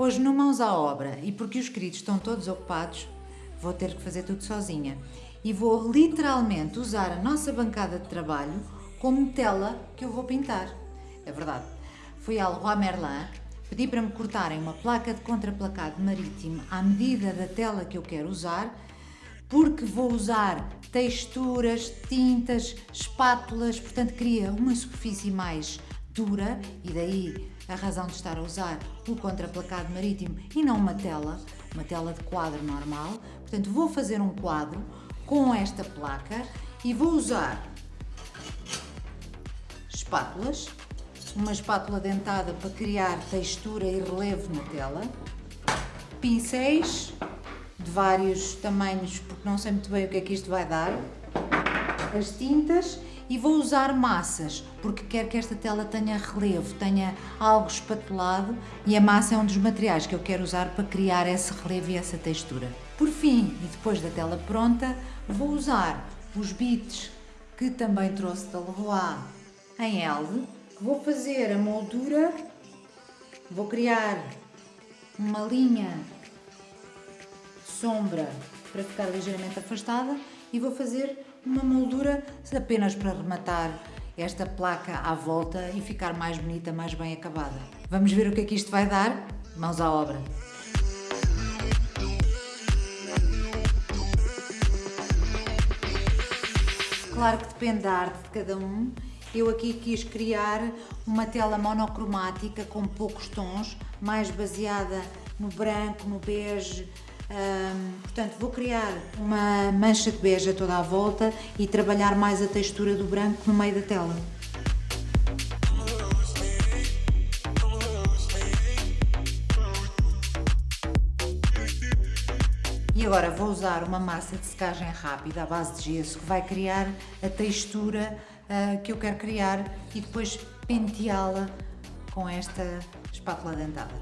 Hoje, no Mãos à Obra, e porque os queridos estão todos ocupados, vou ter que fazer tudo sozinha. E vou literalmente usar a nossa bancada de trabalho como tela que eu vou pintar. É verdade. Fui ao Leroy Merlin, pedi para me cortarem uma placa de contraplacado marítimo à medida da tela que eu quero usar, porque vou usar texturas, tintas, espátulas, portanto queria uma superfície mais dura e daí a razão de estar a usar o contraplacado marítimo e não uma tela, uma tela de quadro normal. Portanto, vou fazer um quadro com esta placa e vou usar espátulas, uma espátula dentada para criar textura e relevo na tela, pincéis de vários tamanhos, porque não sei muito bem o que é que isto vai dar, as tintas e vou usar massas, porque quero que esta tela tenha relevo, tenha algo espatulado e a massa é um dos materiais que eu quero usar para criar esse relevo e essa textura. Por fim, e depois da tela pronta, vou usar os bits que também trouxe da Leroy em Elde, vou fazer a moldura, vou criar uma linha sombra para ficar ligeiramente afastada e vou fazer uma moldura apenas para rematar esta placa à volta e ficar mais bonita, mais bem acabada. Vamos ver o que é que isto vai dar? Mãos à obra! Claro que depende da arte de cada um. Eu aqui quis criar uma tela monocromática com poucos tons, mais baseada no branco, no bege, portanto, vou criar uma mancha de beija toda à volta e trabalhar mais a textura do branco no meio da tela. E agora vou usar uma massa de secagem rápida à base de gesso que vai criar a textura uh, que eu quero criar e depois penteá-la com esta espátula dentada.